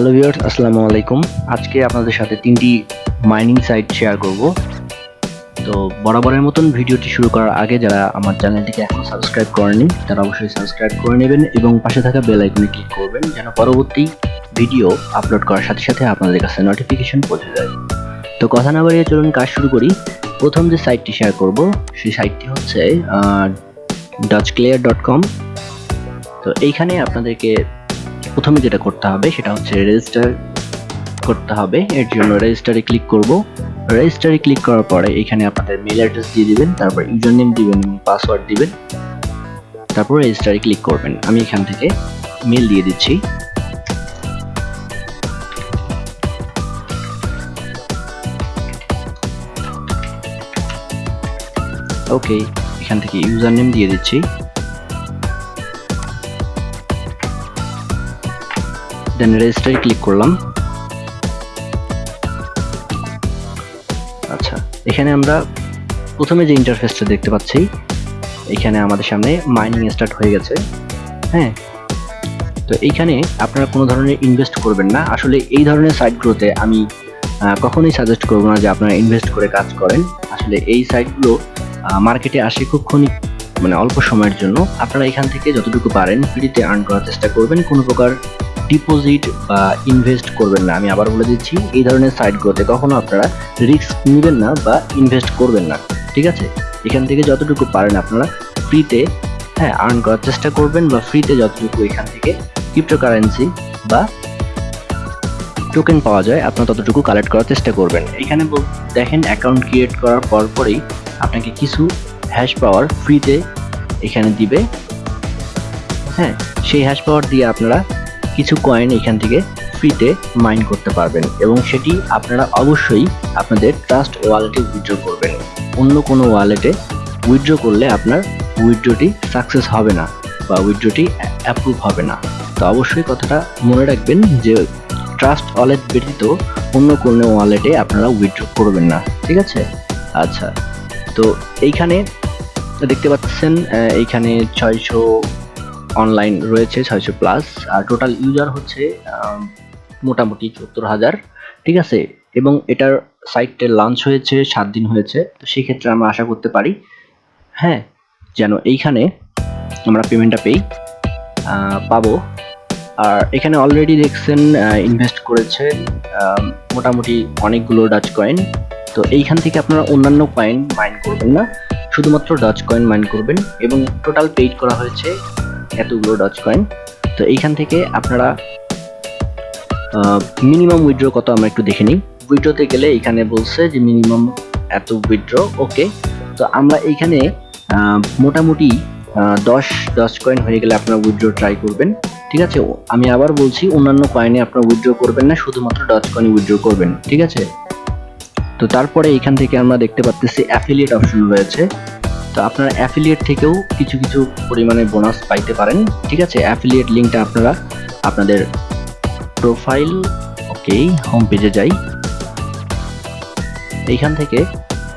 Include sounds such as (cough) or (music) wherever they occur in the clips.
Hello viewers, আসসালামু আলাইকুম। আজকে আপনাদের সাথে তিনটি মাইনিং সাইট শেয়ার করব। তো বরাবরের মতন ভিডিওটি শুরু করার আগে যারা আমার চ্যানেলটিকে এখন সাবস্ক্রাইব করেনি তারা অবশ্যই সাবস্ক্রাইব করে নেবেন এবং পাশে থাকা বেল আইকনে ক্লিক করবেন যেন পরবর্তী ভিডিও আপলোড করার সাথে সাথে আপনাদের কাছে নোটিফিকেশন পৌঁছে যায়। তো কথা না বাড়িয়ে চলুন কাজ শুরু করি। প্রথম যে সাইটটি শেয়ার করব, সেই সাইটটি হচ্ছে ডাচ ক্লিয়ার ডট কম তো এইখানে আপনাদেরকে প্রথমে যেটা করতে হবে সেটা হচ্ছে রেজিস্টার করতে হবে। এর জন্য রেজিস্টারে ক্লিক করব। রেজিস্টারে ক্লিক করার পরে এখানে আপনাদের মেল অ্যাড্রেস দিয়ে দিবেন, তারপর ইউজার নেম দিবেন পাসওয়ার্ড দিবেন। তারপর রেজিস্টারে ক্লিক করবেন। আমি এখান থেকে মেল দিয়ে দিচ্ছি। ওকে এখান থেকে ইউজার নেম দিয়ে দিচ্ছি। দেন রেজিস্টারে ক্লিক করলাম। আচ্ছা এখানে আমরা প্রথমে যে ইন্টারফেসটা দেখতে পাচ্ছি, এখানে আমাদের সামনে মাইনিং স্টার্ট হয়ে গেছে হ্যাঁ? তো এইখানে আপনারা কোনো ধরনের ইনভেস্ট করবেন না। আসলে এই ধরনের সাইটগুলোতে আমি কখনোই সাজেস্ট করব না যে আপনারা ইনভেস্ট করে কাজ করেন। আসলে এই সাইটগুলো মার্কেটে আসে খুব ক্ষণিক মানে অল্প সময়ের জন্য। আপনারা এখান থেকে যতটুকু পারেন ফ্রিতে আর্ন করার চেষ্টা করবেন। কোনো প্রকার ডিপোজিট বা ইনভেস্ট করবেন না। আমি আবার বলে দিচ্ছি, এই ধরনের সাইটগুলোতে কখনো আপনারা রিস্ক নেবেন না বা ইনভেস্ট করবেন না। ঠিক আছে? এখান থেকে যতটুকু পারেন আপনারা ফ্রিতে হ্যাঁ আর্ন করার চেষ্টা করবেন বা ফ্রিতে যতটুকু এখান থেকে ক্রিপ্টোকারেন্সি বা টোকেন পাওয়া যায়, আপনারা ততটুকু কালেক্ট করার চেষ্টা করবেন। এখানে দেখেন অ্যাকাউন্ট ক্রিয়েট করার পর পরেই আপনাকে কিছু হ্যাশ পাওয়ার ফ্রিতে এখানে দিবে। হ্যাঁ সেই হ্যাশ পাওয়ার দিয়ে আপনারা কিছু কয়েন এখান থেকে ফ্রিতে মাইন করতে পারবেন এবং সেটি আপনারা অবশ্যই আপনাদের ট্রাস্ট ওয়ালেটে উইথড্র করবেন। অন্য কোনো ওয়ালেটে উইথড্র করলে আপনার উইথড্রটি সাকসেস হবে না বা উইথড্রটি অ্যাপ্রুভ হবে না। তো অবশ্যই কথাটা মনে রাখবেন যে ট্রাস্ট ওয়ালেট ব্যতীত অন্য কোনো ওয়ালেটে আপনারা উইথড্র করবেন না, ঠিক আছে? আচ্ছা তো এইখানে দেখতে পাচ্ছেন এইখানে ছয়শো অনলাইন রয়েছে ছয়শো প্লাস আর টোটাল ইউজার হচ্ছে মোটামুটি চুয়াত্তর হাজার, ঠিক আছে? এবং এটার সাইটটা লঞ্চ হয়েছে, সাত দিন হয়েছে, তো সেই ক্ষেত্রে আমরা আশা করতে পারি হ্যাঁ যেন এইখানে আমরা পেমেন্টটা পেই পাবো। আর এখানে অলরেডি দেখছেন ইনভেস্ট করেছে মোটামুটি অনেকগুলো ডাচ কয়েন তো এইখান থেকে আপনারা অন্যান্য কয়েন মাইন করবেন না, শুধুমাত্র ডাচ কয়েন মাইন করবেন, এবং টোটাল পেইড করা হয়েছে এতগুলো ডচ কয়েন তো এইখান থেকে আপনারা মিনিমাম উইথড্র কত আমরা একটু দেখে নিই। উইথড্রতে গেলে এখানে বলছে যে মিনিমাম এত উইথড্র ওকে তো আমরা এইখানে মোটামুটি দশ দশ কয়েন হয়ে গেলে আপনারা উইথড্র ট্রাই করবেন। ঠিক আছে? আমি আবার বলছি, অন্যান্য কয়েনে আপনারা উইথড্র করবেন না, শুধুমাত্র ডচ কয়েন উইথড্র করবেন। ঠিক আছে? তো তারপরে এখান থেকে আমরা দেখতে পাচ্ছি অ্যাফিলিয়েট অপশন রয়েছে। তো আপনারা অ্যাফিলিয়েট থেকেও কিছু কিছু পরিমাণে বোনাস পাইতে পারেন। ঠিক আছে? অ্যাফিলিয়েট লিঙ্কটা আপনারা আপনাদের প্রোফাইল ওকে হোম পেজে যাই। এইখান থেকে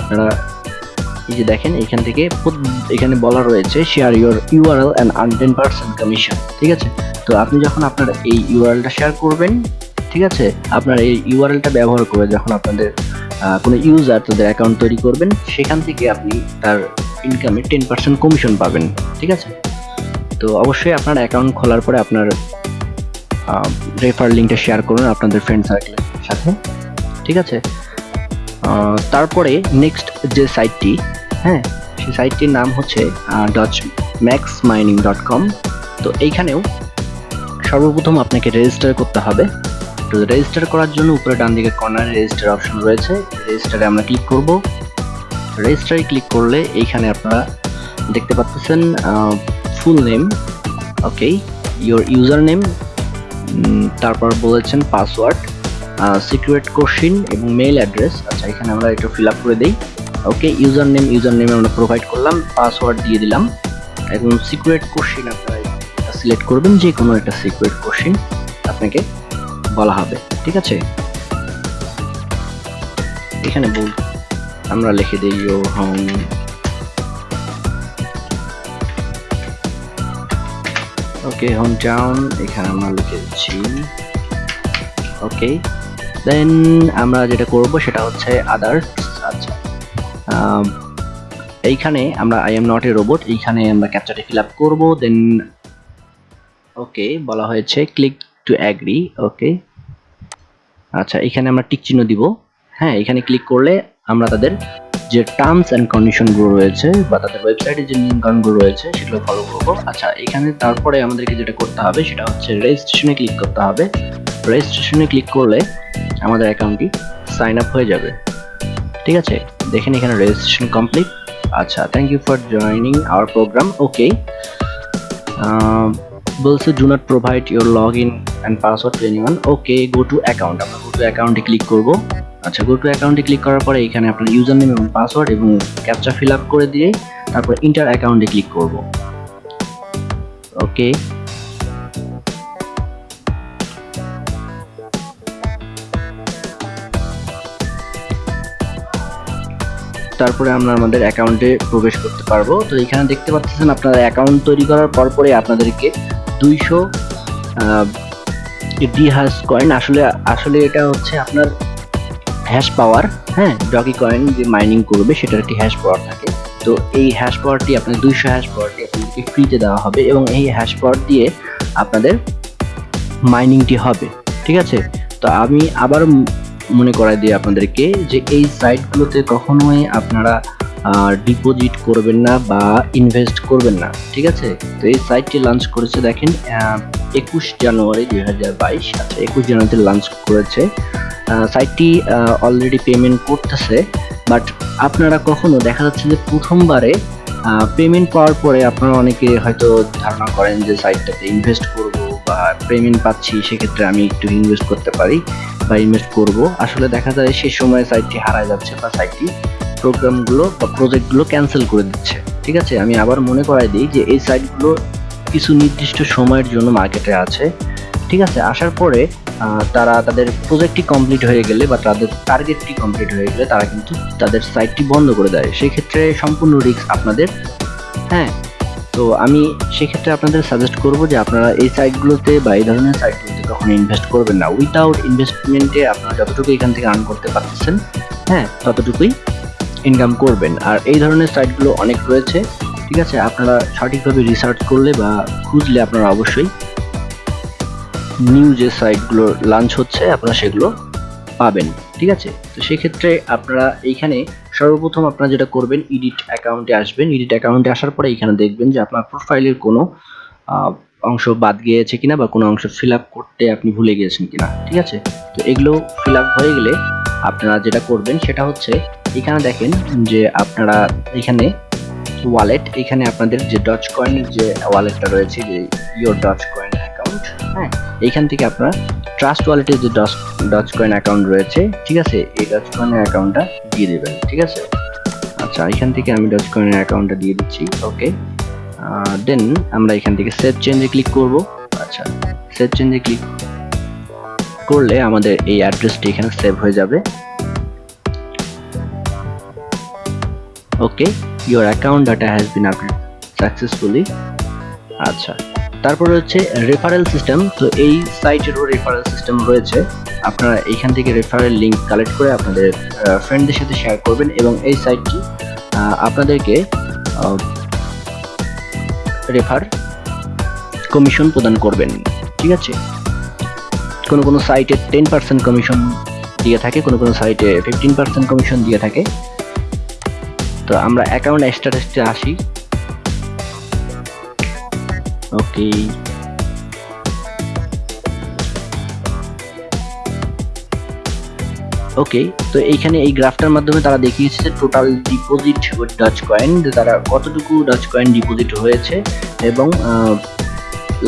আপনারা এই যে দেখেন এখান থেকে এখানে বলা রয়েছে share your URL and earn ten percent commission ঠিক আছে? তো আপনি যখন আপনার এই ইউআরএলটা শেয়ার করবেন, ঠিক আছে? আপনার এই ইউআরএলটা ব্যবহার করে যখন আপনাদের কোনো ইউজার তাদের অ্যাকাউন্ট তৈরি করবেন, সেখান থেকে আপনি তার ইনকামে টেন পার্সেন্ট কমিশন পাবেন, ঠিক আছে? তো অবশ্যই আপনার অ্যাকাউন্ট খোলার পরে আপনার রেফার লিঙ্কটা শেয়ার করুন আপনাদের ফ্রেন্ড সার্কেলের সাথে, ঠিক আছে? তারপরে নেক্সট যে সাইটটি হ্যাঁ সেই সাইটটির নাম হচ্ছে Dutch max mining dot com তো এইখানেও সর্বপ্রথম আপনাকে রেজিস্টার করতে হবে। তো রেজিস্টার করার জন্য উপরে ডান দিকে কর্নারে রেজিস্টার অপশন রয়েছে। রেজিস্টারে আমরা ক্লিক করব। রেজিস্টারে ক্লিক করলে এইখানে আপনারা দেখতে পাচ্ছেন full name okay your user name তারপর বলেছেন পাসওয়ার্ড সিক্রেট কোশ্চিন এবং মেল অ্যাড্রেস আচ্ছা এখানে আমরা একটু ফিল করে দিই okay user name user name আমরা প্রোভাইড করলাম পাসওয়ার্ড দিয়ে দিলাম, এবং সিক্রেট কোশ্চিন আপনারা সিলেক্ট করবেন যে কোনো একটা সিক্রেট কোশ্চিন আপনাকে বলা হবে, ঠিক আছে? এখানে বল আমরা লিখে দিই your home. Okay home town এখানে আমরা লিখে দিচ্ছি। ওকে দেন আমরা যেটা করব সেটা হচ্ছে আদার্স আচ্ছা। এইখানে আমরা I am not a robot এইখানে আমরা ক্যাপচারটি ফিল আপ করব দেন ওকে বলা হয়েছে ক্লিক টু অ্যাগ্রি ওকে আচ্ছা এখানে আমরা টিক চিহ্ন দিব। হ্যাঁ এখানে ক্লিক করলে আমরা তাদের যে টার্মস অ্যান্ড কন্ডিশনগুলো রয়েছে বা তাদের ওয়েবসাইটে যে নিয়ম কানুনগুলো রয়েছে সেগুলো ফলো করব। আচ্ছা এখানে তারপরে আমাদেরকে যেটা করতে হবে সেটা হচ্ছে রেজিস্ট্রেশনে ক্লিক করতে হবে। রেজিস্ট্রেশনে ক্লিক করলে আমাদের অ্যাকাউন্টটি সাইন আপ হয়ে যাবে। ঠিক আছে? দেখেন এখানে রেজিস্ট্রেশন কমপ্লিট আচ্ছা thank you for joining our program okay বলছে do not provide your log in and password to anyone okay go to account আমরা গো টু অ্যাকাউন্টে ক্লিক করব। আচ্ছা গো টু অ্যাকাউন্টে ক্লিক করার পরে এখানে আপনার ইউজার নেম এবং পাসওয়ার্ড এবং ক্যাপচা ফিল আপ করে দিয়ে তারপর ইন্টার অ্যাকাউন্টে ক্লিক করব। ওকে তারপরে আমরা আমাদের অ্যাকাউন্টে প্রবেশ করতে পারব। তো এখানে দেখতে পাচ্ছেন আপনারা অ্যাকাউন্ট তৈরি করার পর পরে আপনাদেরকে দুইশো ডি হ্যাশ কয়েন আসলে আসলে এটা হচ্ছে আপনার হ্যাশ পাওয়ার হ্যাঁ ডগি কয়েন যে মাইনিং করবে, সেটার একটি হ্যাশ পাওয়ার থাকে। তো এই হ্যাশ পাওয়ারটি আপনার দুইশো হ্যাশ পাওয়ারটি আপনাদেরকে ফ্রিতে দেওয়া হবে এবং এই হ্যাশ পাওয়ার দিয়ে আপনাদের মাইনিংটি হবে, ঠিক আছে? তো আমি আবার মনে করাই দিই আপনাদেরকে যে এই সাইটগুলোতে কখনোই আপনারা ডিপোজিট করবেন না বা ইনভেস্ট করবেন না, ঠিক আছে? তো এই সাইটটি লঞ্চ করেছে, দেখেন একুশ জানুয়ারি দুই হাজার বাইশ আচ্ছা একুশ জানুয়ারিতে লঞ্চ করেছে। সাইটটি অলরেডি পেমেন্ট করতেছে বাট আপনারা কখনো দেখা যাচ্ছে যে প্রথমবারে পেমেন্ট পাওয়ার পরে আপনারা অনেকে হয়তো ধারণা করেন যে সাইটটাতে ইনভেস্ট করব বা পেমেন্ট পাচ্ছি, সেক্ষেত্রে আমি একটু ইনভেস্ট করতে পারি বা ইনভেস্ট করব। আসলে দেখা যায় সেই সময় সাইটটি হারায় যাচ্ছে বা সাইটটি প্রোগ্রামগুলো বা প্রজেক্টগুলো ক্যান্সেল করে দিচ্ছে। ঠিক আছে? আমি আবার মনে করাই দিই যে এই সাইটগুলো কিছু নির্দিষ্ট সময়ের জন্য মার্কেটে আছে। ঠিক আছে? আসার পরে তারা তাদের প্রজেক্টটি কমপ্লিট হয়ে গেলে বা তাদের টার্গেটটি কমপ্লিট হয়ে গেলে তারা কিন্তু তাদের সাইটটি বন্ধ করে দেয়। সেক্ষেত্রে সম্পূর্ণ রিস্ক আপনাদের। হ্যাঁ? তো আমি সেক্ষেত্রে আপনাদের সাজেস্ট করব যে আপনারা এই সাইটগুলোতে বা এই ধরনের সাইটগুলোতে কখনো ইনভেস্ট করবেন না। উইথাউট ইনভেস্টমেন্টে আপনারা যতটুকু এখান থেকে আর্ন করতে পারতেছেন হ্যাঁ ততটুকুই ইনকাম করবেন। আর এই ধরনের সাইটগুলো অনেক রয়েছে, ঠিক আছে? আপনারা সঠিকভাবে রিসার্চ করলে বা খুঁজলে আপনারা অবশ্যই নিউ যে সাইটগুলো লঞ্চ হচ্ছে, আপনারা সেগুলো পাবেন, ঠিক আছে? তো সেক্ষেত্রে আপনারা এইখানে সর্বপ্রথম আপনারা যেটা করবেন ইডিট অ্যাকাউন্টে আসবেন। ইডিট অ্যাকাউন্টে আসার পরে এখানে দেখবেন যে আপনার প্রোফাইলের কোনো অংশ বাদ গিয়েছে কিনা বা কোনো অংশ ফিল করতে আপনি ভুলে গিয়েছেন কিনা, ঠিক আছে? তো এগুলো ফিল হয়ে গেলে আপনারা যেটা করবেন, সেটা হচ্ছে এখানে দেখেন যে আপনারা এখানে ওয়ালেট এখানে আপনাদের যে ডচ কয়েনের যে ওয়ালেটটা রয়েছে, যে ইয়োর ডচ কয়েন অ্যাকাউন্ট হ্যাঁ? এইখান থেকে আপনারা ট্রাস্ট ওয়ালেটের যে ডচ ডচ কয়েন অ্যাকাউন্ট রয়েছে, ঠিক আছে? এই ডচ কয়েনের অ্যাকাউন্টটা দিয়ে দেবেন, ঠিক আছে? আচ্ছা এখান থেকে আমি ডচ কয়েনের অ্যাকাউন্টটা দিয়ে দিচ্ছি ওকে দেন আমরা এখান থেকে সেভ চেঞ্জে ক্লিক করব আচ্ছা সেভ চেঞ্জে ক্লিক করলে আমাদের এই অ্যাড্রেসটি এখানে সেভ হয়ে যাবে। Okay your account data has been updated successfully আচ্ছা তারপরে হচ্ছে রেফারেল সিস্টেম তো এই সাইটেরও রেফারেল সিস্টেম রয়েছে। আপনারা এইখান থেকে রেফারেল লিঙ্ক কালেক্ট করে আপনাদের ফ্রেন্ডদের সাথে শেয়ার করবেন এবং এই সাইটটি আপনাদেরকে রেফার কমিশন প্রদান করবেন। ঠিক আছে? কোনো কোনো সাইটে টেন পার্সেন্ট কমিশন দিয়ে থাকে, কোনো কোনো সাইটে ফিফটিন পার্সেন্ট কমিশন দিয়ে থাকে। তো আমরা অ্যাকাউন্ট স্ট্যাটাসে আসি। ওকে ওকে তো এইখানে এই গ্রাফটার মাধ্যমে তারা দেখিয়েছে টোটাল ডিপোজিট ডাচ কয়েন তারা কতটুকু ডাচ কয়েন ডিপোজিট হয়েছে এবং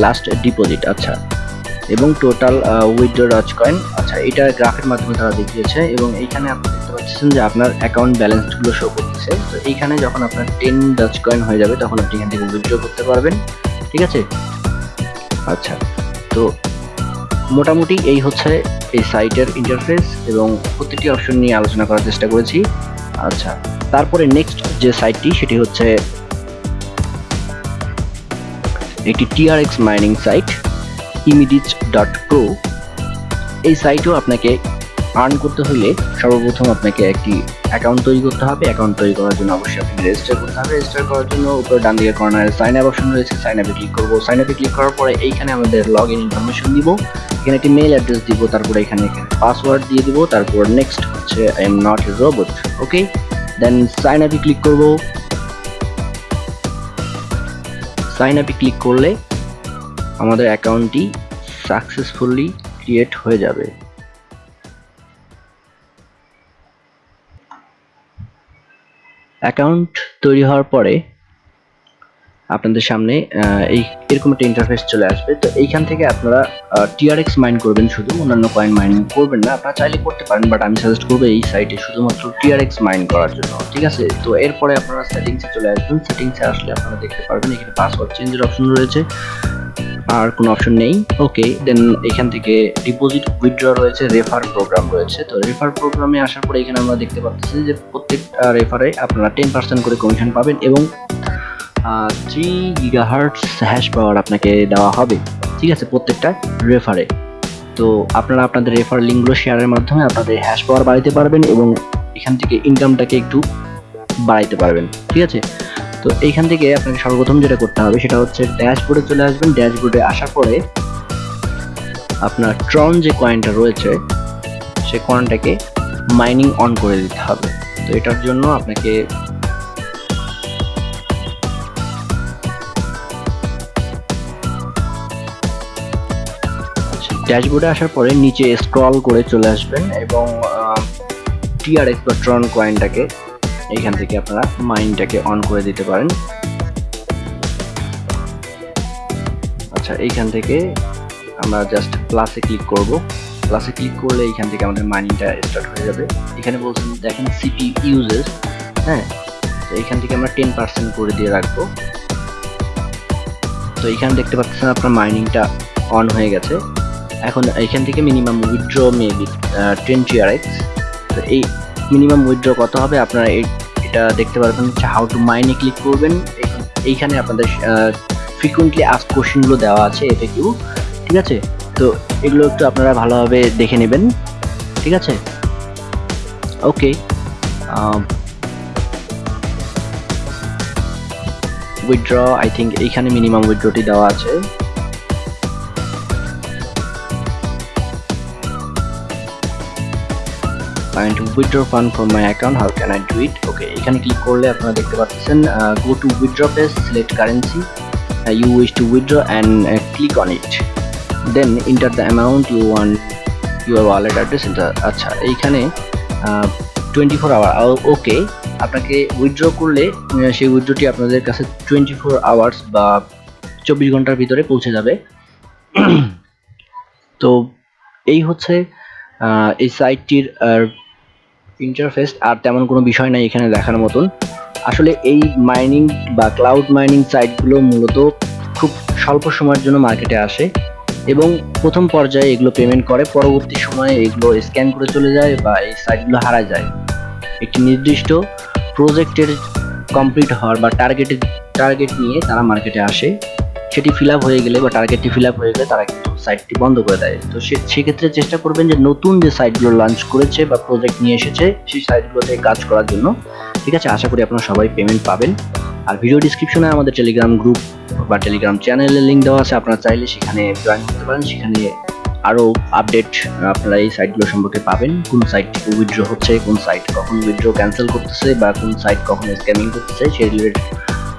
লাস্ট ডিপোজিট আচ্ছা। এবং টোটাল উইথড্র ডাচ কয়েন আচ্ছা এটা গ্রাফের মাধ্যমে তারা দেখিয়েছে এবং এইখানে আপনি দেখতে পাচ্ছেন যে আপনার অ্যাকাউন্ট ব্যালেন্সগুলো শো করতেছে। তো এইখানে যখন আপনার টেন ডাচ কয়েন হয়ে যাবে, তখন আপনি এখান থেকে উইথড্র করতে পারবেন। ঠিক আছে? আচ্ছা তো মোটামুটি এই হচ্ছে এই সাইটের ইন্টারফেস এবং প্রতিটি অপশন নিয়ে আলোচনা করার চেষ্টা করেছি। আচ্ছা তারপরে নেক্সট যে সাইটটি সেটি হচ্ছে একটি TRX mining site ইমিডিচ dot pro এই সাইটেও আপনাকে আর্ন করতে হলে সর্বপ্রথম আপনাকে একটি অ্যাকাউন্ট তৈরি করতে হবে। অ্যাকাউন্ট তৈরি করার জন্য অবশ্যই আপনাকে রেজিস্টার করতে হবে। রেজিস্টার করার জন্য উপরে ডান দিকে কর্নারে সাইন আপ অপশন রয়েছে। সাইন আপে ক্লিক করব। সাইন আপে ক্লিক করার পরে এইখানে আমাদের লগ ইন ইনফরমেশন দিব। এখানে একটি মেল অ্যাড্রেস দিব। তারপরে এখানে পাসওয়ার্ড দিয়ে দিব। তারপর নেক্সট হচ্ছে I am not a robot okay then sign আপে ক্লিক করব। সাইন আপে ক্লিক করলে আমাদের অ্যাকাউন্টটি সাকসেসফুলি ক্রিয়েট হয়ে যাবে। অ্যাকাউন্ট তৈরি হওয়ার পরে আপনাদের সামনে এই এরকম একটা ইন্টারফেস চলে আসবে। তো এইখান থেকে আপনারা টিআরএক্স মাইন করবেন শুধু, অন্যান্য কয়েন মাইনিং করবেন না। আপনারা চাইলে করতে পারেন বাট আমি সাজেস্ট করব এই সাইটে শুধুমাত্র টিআরএক্স মাইন করার জন্য, ঠিক আছে? তো এরপরে আপনারা সেটিংসে চলে আসবেন। সেটিংসে আসলে আপনারা দেখতে পারবেন, এখানে পাসওয়ার্ড চেঞ্জের অপশন রয়েছে। আর কোনো অপশন নেই। ওকে দেন এখান থেকে ডিপোজিট উইথড্র রয়েছে রেফার প্রোগ্রাম রয়েছে। তো রেফার প্রোগ্রামে আসার পরে এখানে আমরা দেখতে পাচ্ছি যে প্রত্যেকটা রেফারে আপনারা টেন পার্সেন্ট করে কমিশন পাবেন এবং থ্রি গিগাহার্টস হ্যাশ পাওয়ার আপনাকে দেওয়া হবে। ঠিক আছে, প্রত্যেকটা রেফারে তো আপনারা আপনাদের রেফার লিঙ্কগুলো শেয়ারের মাধ্যমে আপনাদের হ্যাশ পাওয়ার বাড়াইতে পারবেন এবং এখান থেকে ইনকামটাকে একটু বাড়াইতে পারবেন। ঠিক আছে? তো এইখান থেকে আপনাকে সর্বপ্রথম যেটা করতে হবে সেটা হচ্ছে ড্যাশবোর্ডে চলে আসবেন। ড্যাশবোর্ডে আসার পরে আপনার ট্রন যে কয়েনটা রয়েছে সেই কয়েনটাকে মাইনিং অন করে দিতে হবে। তো এটার জন্য আপনাকে ড্যাশবোর্ডে আসার পরে নিচে স্ক্রল করে চলে আসবেন এবং টিআরএক্স বা ট্রন কয়েনটাকে এইখান থেকে আপনারা মাইন্ডটাকে অন করে দিতে পারেন। আচ্ছা এইখান থেকে আমরা জাস্ট প্লাসে ক্লিক করব। প্লাসে ক্লিক করলে এইখান থেকে আমাদের মাইনিংটা স্টার্ট হয়ে যাবে। এখানে বলছেন, দেখেন সিপি ইউজেস হ্যাঁ? তো এইখান থেকে আমরা টেন পার্সেন্ট করে দিয়ে রাখব। তো এইখানে দেখতে পাচ্ছেন আপনার মাইনিংটা অন হয়ে গেছে। এখন এইখান থেকে minimum withdraw maybe ten TRX তো এই মিনিমাম উইথড্র কত হবে? আপনারা এটা দেখতে পারবেন হচ্ছে হাউ টু মাইনে ক্লিক করবেন। এইখানে আপনাদের ফ্রিকুয়েন্টলি আস্ক কোশ্চেনগুলো দেওয়া আছে এতে কিউ, ঠিক আছে? তো এগুলো একটু আপনারা ভালোভাবে দেখে নেবেন, ঠিক আছে? ওকে উইথড্র আই থিঙ্ক এইখানে মিনিমাম উইথড্রটি দেওয়া আছে। আমি to withdraw fund from my account how can I do it okay এখানে ক্লিক করলে আপনারা দেখতে পাচ্ছেন go to withdraw page select currency you wish to withdraw and click on it then enter the amount you want your wallet address enter আচ্ছা এইখানে twenty four hour ওকে আপনাকে withdraw করলে সেই উইথড্রটি আপনাদের কাছে টোয়েন্টি ফোর আওয়ার্স বা চব্বিশ ঘণ্টার ভিতরে পৌঁছে যাবে। (clears throat) তো এই হচ্ছে এই সাইটটির ইন্টারফেস আর তেমন কোনো বিষয় নাই এখানে দেখার মতন। আসলে এই মাইনিং বা ক্লাউড মাইনিং সাইটগুলো মূলত খুব স্বল্প সময়ের জন্য মার্কেটে আসে এবং প্রথম পর্যায়ে এগুলো পেমেন্ট করে, পরবর্তী সময়ে এগুলো স্ক্যান করে চলে যায় বা এই সাইটগুলো হারা যায়। একটি নির্দিষ্ট প্রজেক্টের কমপ্লিট হওয়ার বা টার্গেটের টার্গেট নিয়ে তারা মার্কেটে আসে। সেটি ফিল হয়ে গেলে বা টার্গেটটি ফিল হয়ে গেলে তারা কিন্তু সাইটটি বন্ধ করে দেয়। তো সেক্ষেত্রে চেষ্টা করবেন যে নতুন যে সাইটগুলো লঞ্চ করেছে বা প্রজেক্ট নিয়ে এসেছে, সেই সাইটগুলোতে কাজ করার জন্য। ঠিক আছে? আশা করি আপনারা সবাই পেমেন্ট পাবেন। আর ভিডিও ডিসক্রিপশনে আমাদের টেলিগ্রাম গ্রুপ বা টেলিগ্রাম চ্যানেলের লিঙ্ক দেওয়া আছে। আপনারা চাইলে সেখানে জয়েন করতে পারেন। সেখানে আরও আপডেট আপনারা এই সাইটগুলো সম্পর্কে পাবেন। কোন সাইট উইথড্র হচ্ছে, কোন সাইট কখন উইথড্র ক্যান্সেল করতেছে বা কোন সাইট কখন স্ক্যামিং করতেছে, সেই রিলেটেড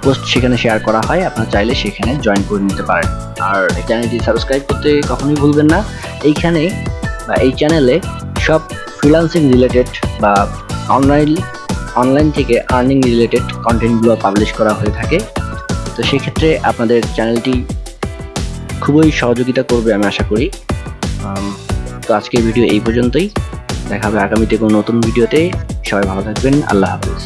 পোস্ট সেখানে শেয়ার করা হয়, আপনারা চাইলে সেখানে জয়েন করে নিতে পারেন। আর এই চ্যানেলটি সাবস্ক্রাইব করতে কখনোই ভুলবেন না। এইখানে বা এই চ্যানেলে সব ফ্রিলান্সিং রিলেটেড বা অনলাইন অনলাইন থেকে আর্নিং রিলেটেড কন্টেন্টগুলো পাবলিশ করা হয়ে থাকে। তো সেক্ষেত্রে আপনাদের চ্যানেলটি খুবই সহযোগিতা করবে আমি আশা করি। তো আজকের ভিডিও এই পর্যন্তই। দেখা হবে আগামীতে কোনো নতুন ভিডিওতে সবাই ভালো থাকবেন। আল্লাহ হাফিজ।